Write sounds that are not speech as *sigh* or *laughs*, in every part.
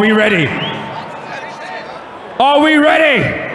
Are we ready? Are we ready?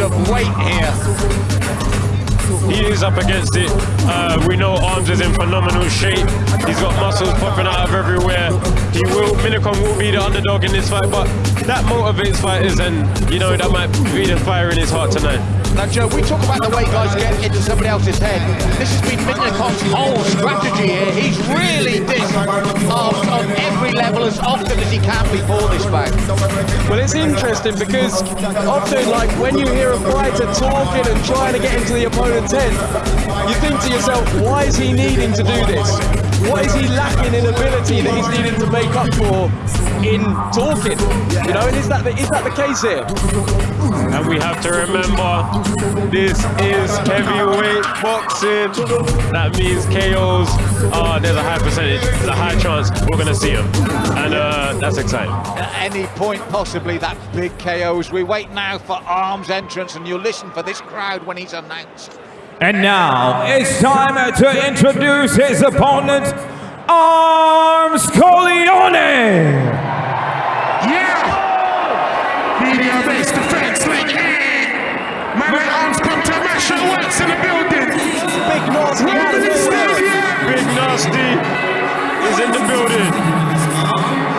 Of weight here. He is up against it. Uh, we know Arms is in phenomenal shape. He's got muscles popping out of everywhere. He will, Minikon will be the underdog in this fight, but that motivates fighters, and you know that might be the fire in his heart tonight. Now, Joe, we talk about the way guys get into somebody else's head. This has been Minikon's whole strategy here. He's really dissed on every level as often as he can before this bout. Well, it's interesting because often, like, when you hear a fighter talking and trying to get into the opponent's head, you think to yourself, why is he needing to do this? What is he lacking in ability that he's needing to make up for in talking? You know, and is that the, is that the case here? And we have to remember, this is heavyweight boxing. That means KOs, uh, there's a high percentage, there's a high chance we're going to see him. And uh, that's exciting. At any point, possibly, that big KOs. We wait now for Arms entrance, and you'll listen for this crowd when he's announced. And now it's time to introduce his opponent, Arms Corleone. Yeah! Media based defense like yeah! My man arms come to mash your works in the building! Big nasty Where man is as it well. still, yeah? Big Nasty is in the building.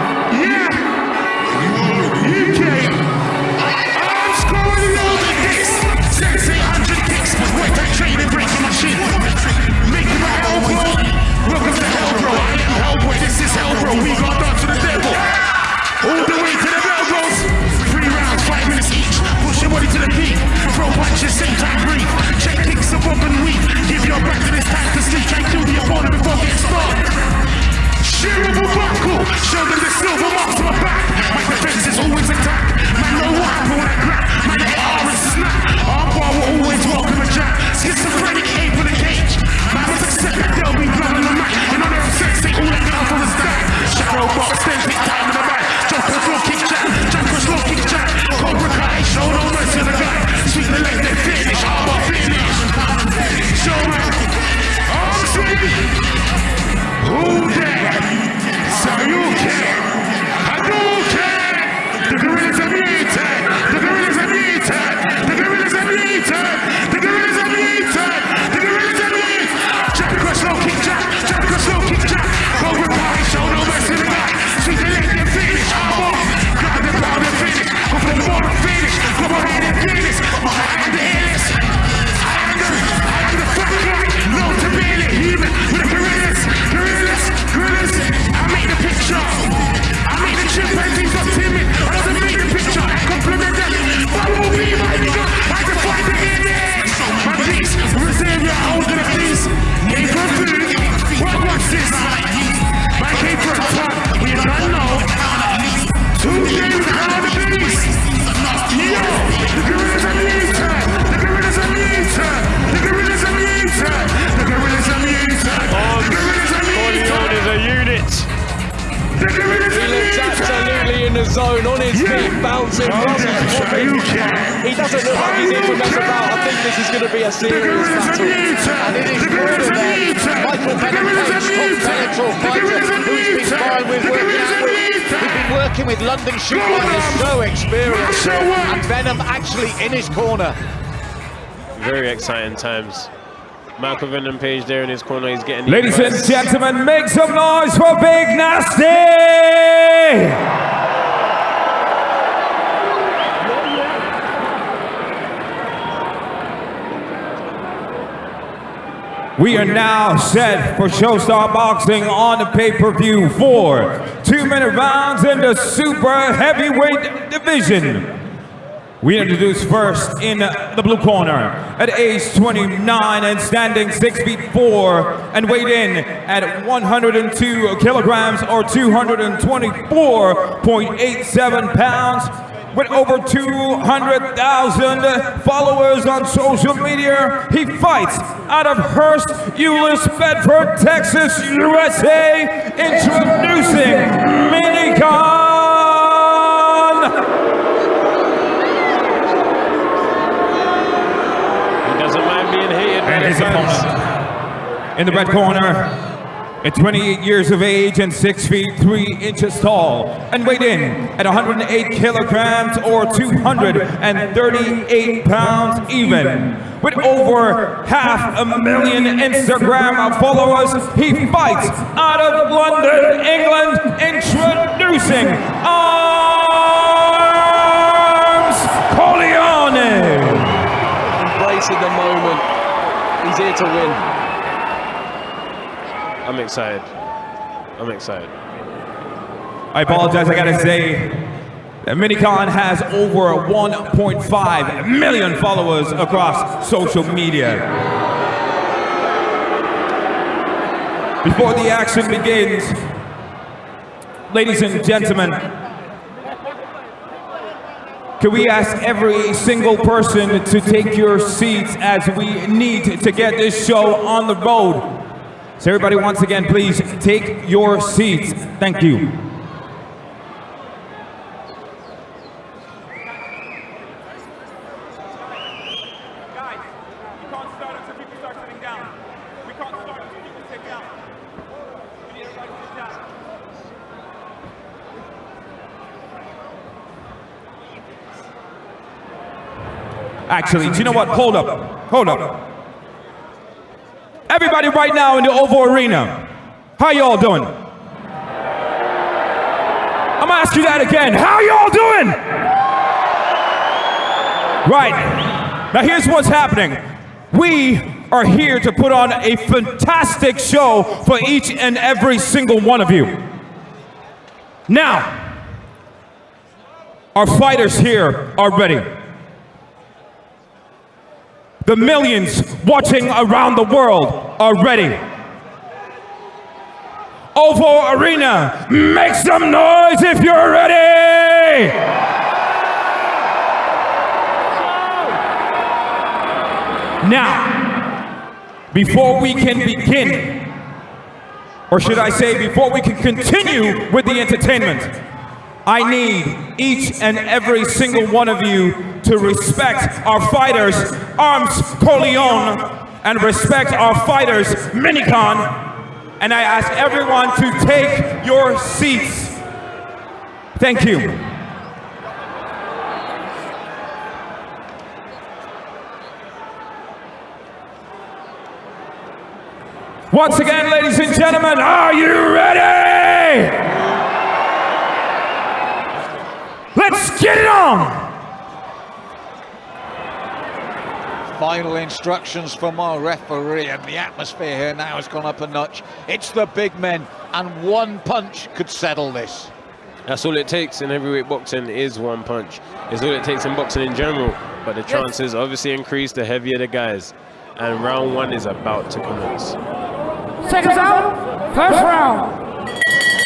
Zone, on his Yeah. feet, bouncing, Calm muscles popping. He doesn't look like he's in for mess about. I think this is going to be a serious gorillas are battle. muted! And it is The gorillas proven that! Michael The Venom Page, top muted! Bellator fighter, gorillas are who's been muted! sparring with, working out with. We've been working with London shoot Go fighters, so experienced. Mash your work. And Venom actually in his corner. Very exciting times. Michael Venom Page there in his corner. He's getting Ladies and gentlemen, make some noise for Big Nasty! We are now set for Showstar Boxing on the pay-per-view for two-minute rounds in the super heavyweight division. We introduce first in the blue corner at age 29 and standing 6 feet 4 and weighed in at 102 kilograms or 224.87 pounds with over 200,000 followers on social media. He fights out of Hurst, Euless, Bedford, Texas, USA, introducing Minikon. He doesn't mind being hated by And his opponent in the red corner at 28 years of age and 6 feet 3 inches tall and weighed in at 108 kilograms or 238 pounds even. With over half a million Instagram followers, he fights out of London, England, introducing Arms Corleone. Embracing the moment. He's here to win. I'm excited. I'm excited. I apologize, I gotta say that Minikon has over 1.5 million followers across social media. Before the action begins, ladies and gentlemen, can we ask every single person to take your seats as we need to get this show on the road? So everybody, once again, please take your seats. Thank you. Actually, do you know what? Hold up. Hold up. Everybody right now in the Oval Arena, how y'all doing? I'm gonna ask you that again. How y'all doing? Right. Now here's what's happening. We are here to put on a fantastic show for each and every single one of you. Now, our fighters here are ready. The millions watching around the world are ready. Oval Arena, make some noise if you're ready! Now, before we can begin, or should I say, before we can continue with the entertainment, I need each and every single one of you to respect our fighters, Arms Corleone, and respect our fighters, Minikon. And I ask everyone to take your seats. Thank you. Once again, ladies and gentlemen, are you ready? Let's get it on! Final instructions from our referee, and the atmosphere here now has gone up a notch. It's the big men, and one punch could settle this. That's all it takes in heavyweight boxing is one punch. It's all it takes in boxing in general. But the chances obviously increase the heavier the guys. And round one is about to commence. Seconds out, first round.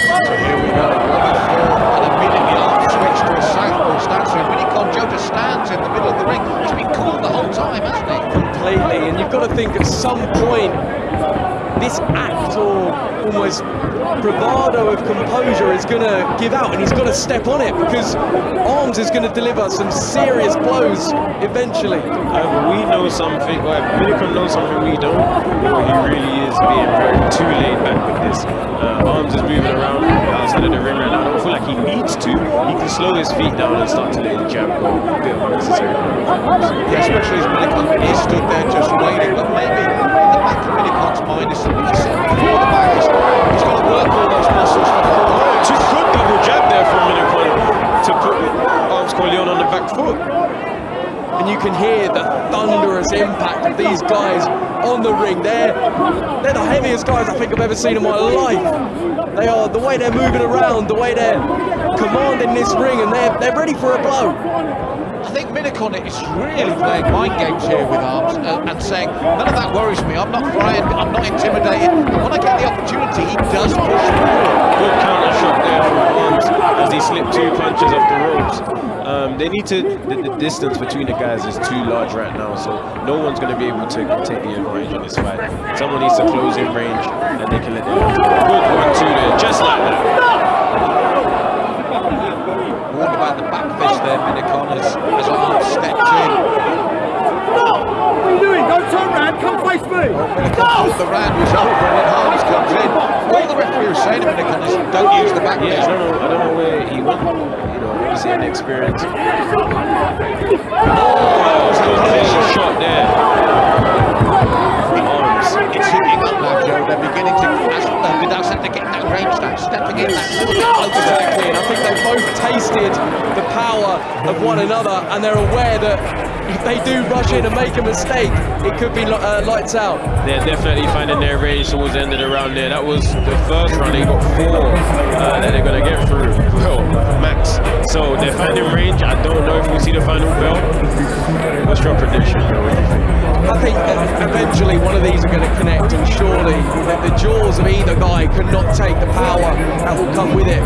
So here we go. And immediately Arm switch to a southpaw stance. So Minikon Joe just stands in the middle think at some point, this act or almost bravado of composure is going to give out and he's got to step on it because Arms is going to deliver some serious blows eventually. However, we know something, well, Minikon knows something we don't. He really is being very too laid back with this. Uh, Arms is moving around outside of the ring right now. I don't feel like he needs to. He can slow his feet down and start to let his jab go a bit unnecessary. Yeah, especially as Minikon is stood there just waiting. But maybe in the back of Minikon's mind is something he said before the back. He's, he's got to work all those muscles for the forward. Too good double jab there from Minikon to put Arms Corleone on the back foot. And you can hear the thunderous impact of these guys on the ring. They're, they're the heaviest guys I think I've ever seen in my life. They are, the way they're moving around, the way they're commanding this ring, and they're, they're ready for a blow. I think Minikon is really playing mind games here with Arms uh, and saying, none of that worries me, I'm not frightened, I'm not intimidated. When I get the opportunity, he does push forward. Good counter shot there from Arms as he slipped two punches off the ropes. Um, they need to, the, the distance between the guys is too large right now, so no one's going to be able to take the advantage in this fight. Someone needs to close in range and they can let them Good one, two there, just like that. Warned about the back fist there, Minikon, as, as Arms stepped oh, in. What are you doing? Don't turn around. Come face me. Minikon thought the round was over and then comes in. All the referee was saying to Minikon is, don't use the back Yeah, I fist. don't know, I don't know where he went, you know, obviously inexperienced. Oh, that was a clean shot there. Arms. It's heating up now, Joe. They're beginning to, as Vidal said, they're getting that range now, stepping in that little bit closer. Exactly, and I think they've both tasted the power of one another, and they're aware that if they do rush in and make a mistake, it could be uh, lights out. They're definitely finding their range towards the end of the round there. That was the first round. They got four uh, that they're going to get through. Well, max. So they're finding range. I don't know if we'll see the final bell. What's your prediction? I think eventually one of these are going to connect, and surely the jaws of either guy could not take the power that will come with it.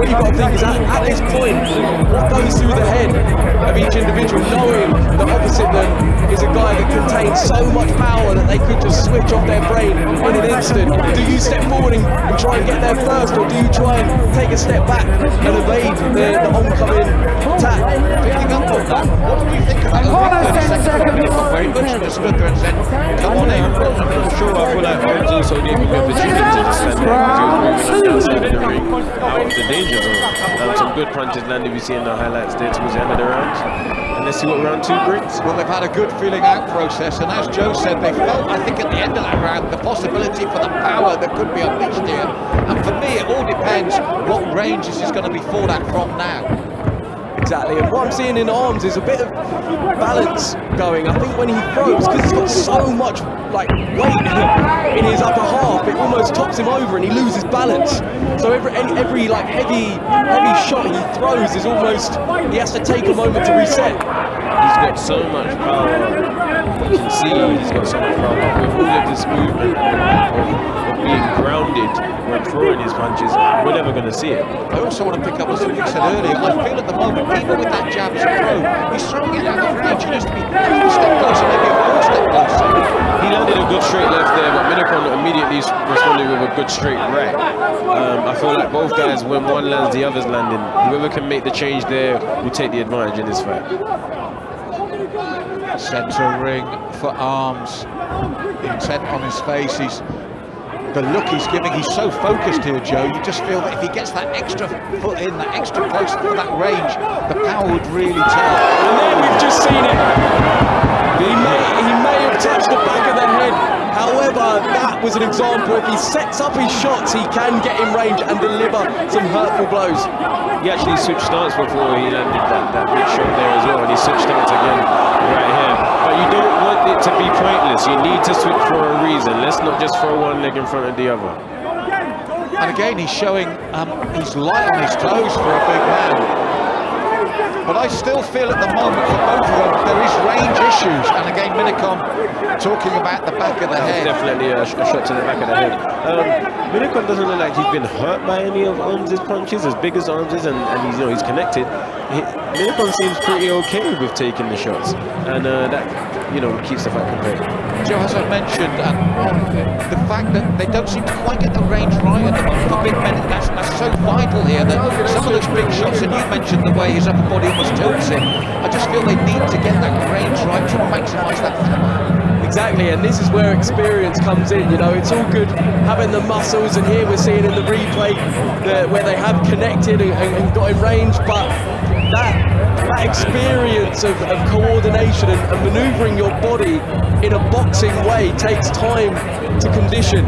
What you've got to think is at, at this point, what goes through the head of each individual, knowing that opposite them is a guy that contains so much power that they could just switch off their brain in an instant. Do you step forward and try and get there first, or do you try and take a step back and evade the, the oncoming attack? Picking up on that, what do you think about the Hold on ring 30 a seconds second. Minikon, where he just stood there and said, come on in. I'm not sure. I feel like Arms also gave him the opportunity to stand there because he was moving on the outside of the ring, out of the danger zone. Some good punches landed. We see in the highlights there towards the end of the round. And let's see what round two brings. Well, they've had a good feeling out process, and as Joe said, they felt, I think, at the end of that round, the possibility for the power that could be unleashed here. And for me, it all depends what range this is going to be fought at from now. Exactly, and what I'm seeing in arms is a bit of balance going. I think when he throws, because he's got so much like weight in his upper half, it almost tops him over and he loses balance. So every every like heavy heavy shot he throws is almost he has to take a moment to reset. He's got so much power. You can see he's got so much power. With all of this movement of, of being grounded when throwing his punches, we're never going to see it. I also want to pick up on something you said earlier. I feel at the moment, even with that jab as a throw, he's throwing it out of range. He needs to be a step closer, maybe a full step closer. He landed a good straight left there, but Minikon immediately responded with a good straight right. Um, I feel like both guys, when one lands, the other's landing. Whoever can make the change there will take the advantage in this fight. Centre ring for arms. Intent on his face. He's the look he's giving. He's so focused here, Joe. You just feel that if he gets that extra foot in, that extra close for that range, the power would really tell. And there we've just seen it. He may he may have touched the back of the head. However, that was an example. If he sets up his shots, he can get in range and deliver some hurtful blows. He actually switched stance before he landed that, that big shot there as well, and he switched stance again right here. But you don't want it to be pointless. You need to switch for a reason. Let's not just throw one leg in front of the other. And again, he's showing um, he's light on his toes for a big man. But I still feel at the moment for both of them there is range issues. And again, Minikon talking about the back of the head. Definitely a, sh- a shot to the back of the head. Um, Minikon doesn't look like he's been hurt by any of Arms' punches, as big as Arms is, and, and he's, you know, he's connected. He, Minikon seems pretty okay with taking the shots, and uh, that, you know, keeps the fight competitive. Joe, as I mentioned, the fact that they don't seem to quite get the range right at the moment for big men, that's, that's so vital here. That some of those big shots, and you mentioned the way his upper body almost tilts him, I just feel they need to get that range right to maximise that power. Exactly, and this is where experience comes in. You know, it's all good having the muscles, and here we're seeing in the replay that where they have connected and, and, and got in range, but that that experience of, of coordination and, and manoeuvring your body in a boxing way takes time to condition.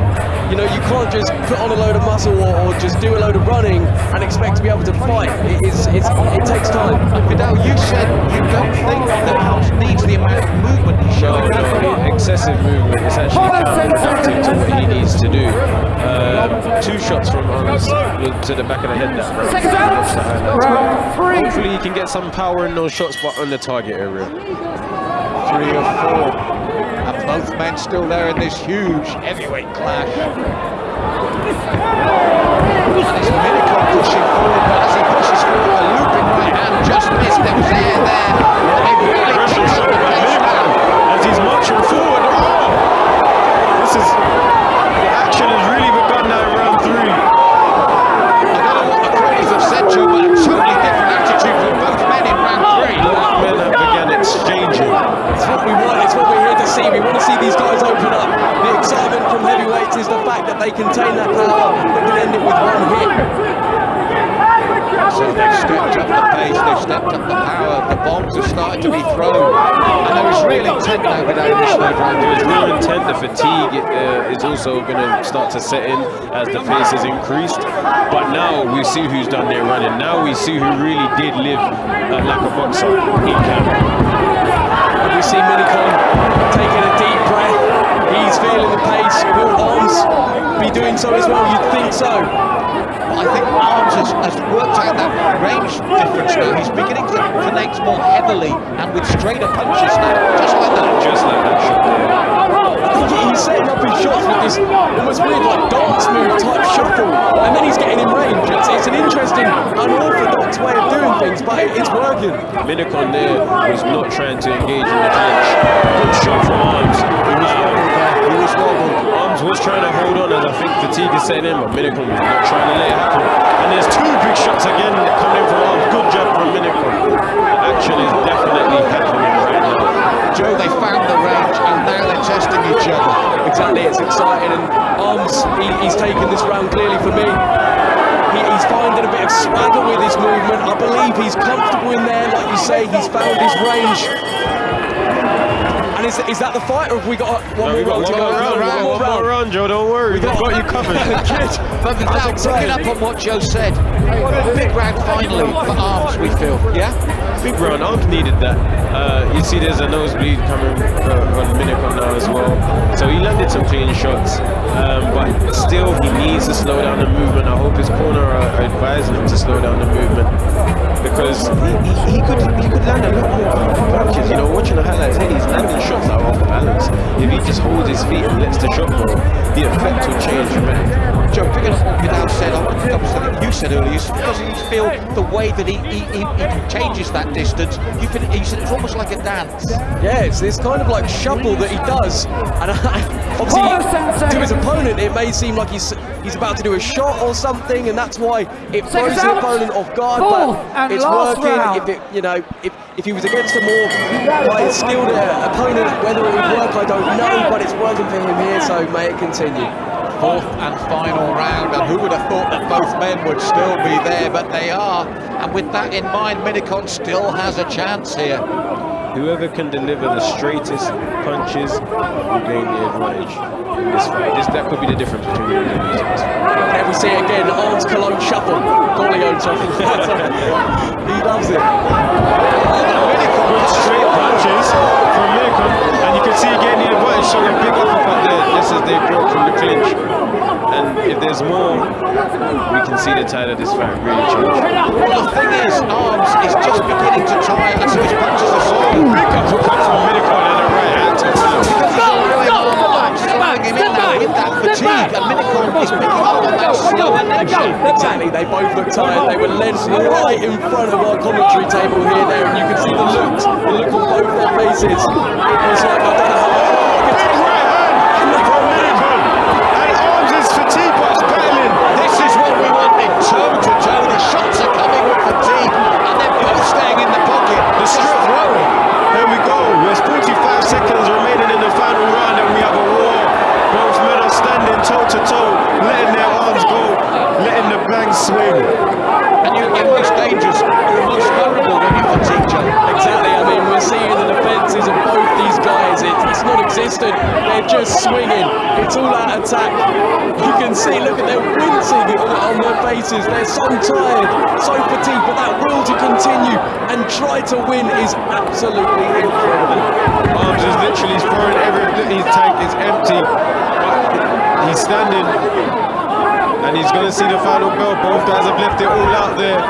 You know, you can't just put on a load of muscle or, or just do a load of running and expect to be able to fight. It, is, it's, it takes time. Vidal, you said you don't think that Arms needs the amount of movement he's No, showing. no, excessive movement is actually counterproductive to what he needs to do. Um, two shots from Arms to the back of the head. That round. Seconds Watch the highlights. out. Round three. Hopefully he can get some power in those shots, but on the target area. Three or four. And both men still there in this huge heavyweight clash. And it's Minikon pushing forward, but as he pushes forward, a looping right hand just missed. There was air there. They really Pressure kicked up the pace now. as he's marching forward. Oh! This is the action has really begun now in round three. I don't know what the critics have said, Joe, but a totally different attitude from both men in round three. Men have began exchanging. It's what we want. It's what we're here to see. We want to see these guys open up. The excitement from heavyweights is the fact that they contain that power they can end it with one hit. So they've stepped up the pace, they've stepped up the power, the bombs have started to be thrown. And there is real intent now with down this third round. There's real intent. The fatigue uh, is also going to start to set in as the pace has increased. But now we see who's done their running. Now we see who really did live uh, like a boxer in camp. We see Minikon taking a deep breath. He's feeling the pace. Will Arms be doing so as well? You'd think so. But I think Arms has, has worked out that range difference now. He's beginning to connect more heavily and with straighter punches now, just like that. Just like that shot there. He's setting up his shots with this almost weird like dance move type shuffle, and then he's getting in range. But it's working. Minikon there was not trying to engage in the clinch. Good shot from Arms. He was there. He was wobbled. Arms was trying to hold on as I think fatigue is setting in, but Minikon was not trying to let it happen. And there's two big shots again coming from Arms. Good job from Minikon. Action is definitely happening right now. Joe, they found the range and now they're testing each other. Exactly, it's exciting, and Arms, he, he's taken this round clearly for me. He, he's finding a bit of swagger with his movement. I believe he's comfortable in there, like you say, he's found his range. And is, is that the fight, or have we got one No, more round to one go? more round, got one more round, Joe. Don't worry, we've got you covered. But now, picking up on what Joe said, big round finally for Arms, we feel, yeah? Big round, Arms needed that. Uh, you see there's a nosebleed coming uh, on Minikon now as well. So he landed some clean shots, um, but still he needs to slow down the movement. I hope his corner are advising him to slow down the movement because he, he, he could he could land a lot more punches. You know, watching the highlights here, he's landing shots are off balance. If he just holds his feet and lets the shot go, the effect will change dramatically. Joe, picking up what Vidal said, I want to double something you said earlier. is Doesn't he feel the way that he, he, he, he changes that distance? You feel, he said it's almost like a dance. Yeah, it's this kind of like shuffle that he does, and *laughs* obviously to his opponent it may seem like he's he's about to do a shot or something, and that's why it throws Seconds the out. opponent off guard. Fourth but and it's working. round. If it, you know, if if he was against a more like, skilled uh, opponent, whether it would work, I don't know, but it's working for him here, so may it continue. Fourth and final round, and who would have thought that both men would still be there, but they are. And with that in mind, Minikon still has a chance here. Whoever can deliver the straightest punches will gain the advantage in this fight. This, that could be the difference between the losers. There we see it again, Arms Cologne shuffle. Corleone shuffle. he loves it. Straight punches from Minikon, and you can see again the advantage showing a big uppercut there, just as they broke from the clinch. And if there's more, we can see the tide of this fight really change. Well, the thing is, Arms is just beginning to tire, and so his punches are slowing. Big uppercut from Minikon in that fatigue, and Minikon is picking up on that slower nature. Exactly, they both look tired. They were led right in front of our commentary table here, there, and you can see the looks, the look on both their faces. It was like, I don't know how Big right hand from Minikon. And Arms is fatigued but is battling. This is what we wanted, toe to toe. The shots are coming with fatigue, and they're both staying in the pocket. The strip throwing. There we go. There's 45 seconds remaining in the final round and we have a war. Both men are standing toe to toe, letting their arms go, letting the bang swing. And you're you're most dangerous, you're most vulnerable when you're fatigued, Joe. Exactly, I mean, we're seeing the defences of both these guys. It, it's not existent, they're just swinging. It's all out attack. You can see, look at them wincing on, on their faces. They're so tired, so fatigued, but that will to continue and try to win is absolutely incredible. Arms is literally throwing every his tank is empty. He's standing and he's going to see the final bell. Both guys have left it all out there.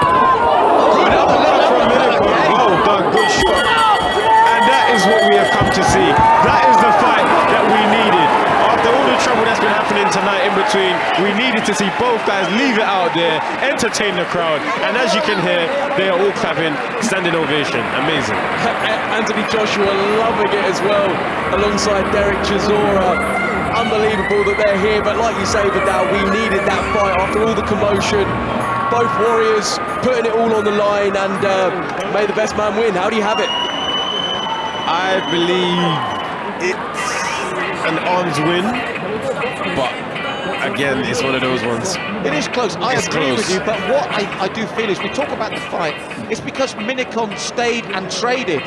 Well done, good shot. And that is what we have come to see. That is the fight that we needed. After all the trouble happening tonight in between, we needed to see both guys leave it out there, entertain the crowd, and as you can hear, they are all clapping, standing ovation. Amazing. *laughs* Anthony Joshua loving it as well, alongside Derek Chisora. Unbelievable that they're here, but like you say, Vidal, we needed that fight after all the commotion. Both warriors putting it all on the line, and uh, may the best man win. How do you have it? I believe it's an arms win, again, it's one of those ones. It is close. I It's agree with you, but what I, I do feel is we talk about the fight. It's because Minikon stayed and traded.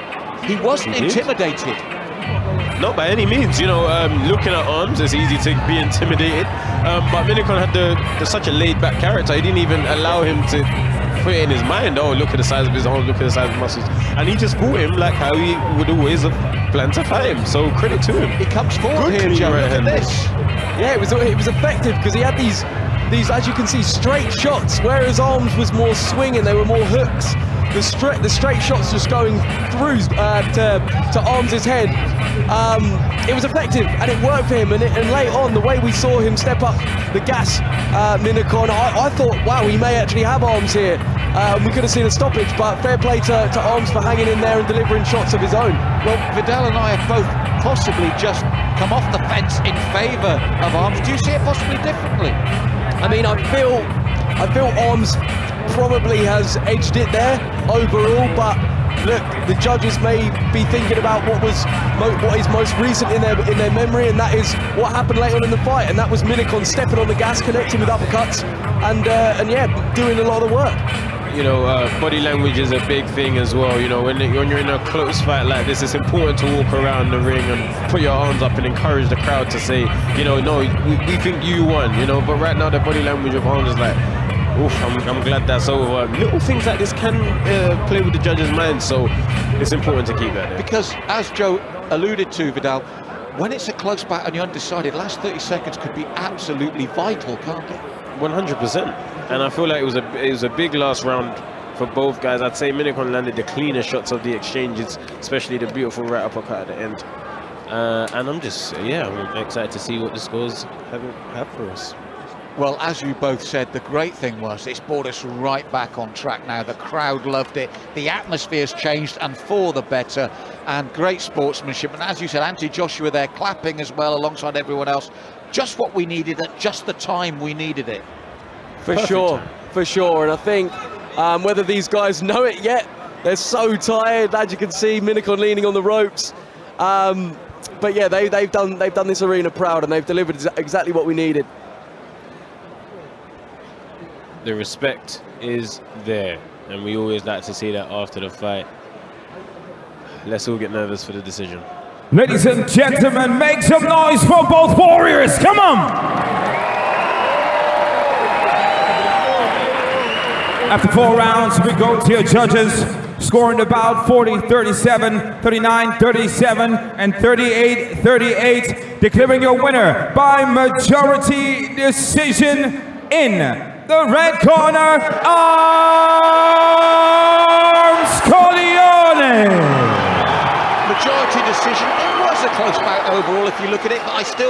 He wasn't He intimidated. Not by any means, you know, um, looking at arms, it's easy to be intimidated. Um, but Minikon had the, the, such a laid back character, he didn't even allow him to put it in his mind, oh, look at the size of his arms, look at the size of his muscles. And he just fought him like how he would always have planned to fight him. So credit to him. He comes forward Good here, Joe. right Look at this. Yeah, it was it was effective because he had these these as you can see straight shots, whereas arms was more swinging, they were more hooks. The straight the straight shots just going through uh, to to Arms' head. Um, it was effective and it worked for him. And, it, and late on, the way we saw him step up the gas, uh, Minikon, I, I thought, wow, he may actually have Arms here. Um, we could have seen a stoppage, but fair play to, to Arms for hanging in there and delivering shots of his own. Well, Vidal and I have both possibly just come off the fence in favour of Arms. Do you see it possibly differently? I mean, I feel, I feel Arms probably has edged it there overall, but look, the judges may be thinking about what was what is most recent in their in their memory, and that is what happened later on in the fight, and that was Minikon stepping on the gas, connecting with uppercuts, and uh, and yeah, doing a lot of the work. You know, uh, body language is a big thing as well. You know, when, when you're in a close fight like this, it's important to walk around the ring and put your arms up and encourage the crowd to say, you know, no, we, we think you won, you know. But right now, the body language of arms is like, oof, I'm, I'm glad that's over. Little things like this can uh, play with the judge's mind, so it's important to keep that there. Because as Joe alluded to, Vidal, when it's a close bout and you're undecided, last 30 seconds could be absolutely vital, can't it? 100%. And I feel like it was a it was a big last round for both guys. I'd say Minikon landed the cleaner shots of the exchanges, especially the beautiful right uppercut at the end. Uh, and I'm just, yeah, I'm excited to see what the scores have, have for us. Well, as you both said, the great thing was it's brought us right back on track now. The crowd loved it. The atmosphere's changed and for the better. And great sportsmanship. And as you said, Anthony Joshua there clapping as well alongside everyone else. Just what we needed at just the time we needed it. For Perfect sure, time. for sure. And I think um, whether these guys know it yet, they're so tired. As you can see, Minikon leaning on the ropes. Um, but yeah, they, they've done they've done this arena proud, and they've delivered exactly what we needed. The respect is there, and we always like to see that after the fight. Let's all get nervous for the decision. Ladies and gentlemen, make some noise for both warriors. Come on! After four rounds, we go to your judges, scoring about 40, 37, 39, 37, and 38, 38, declaring your winner by majority decision in the red corner, Arms Corleone. Majority decision. It was a close bout overall if you look at it, but I still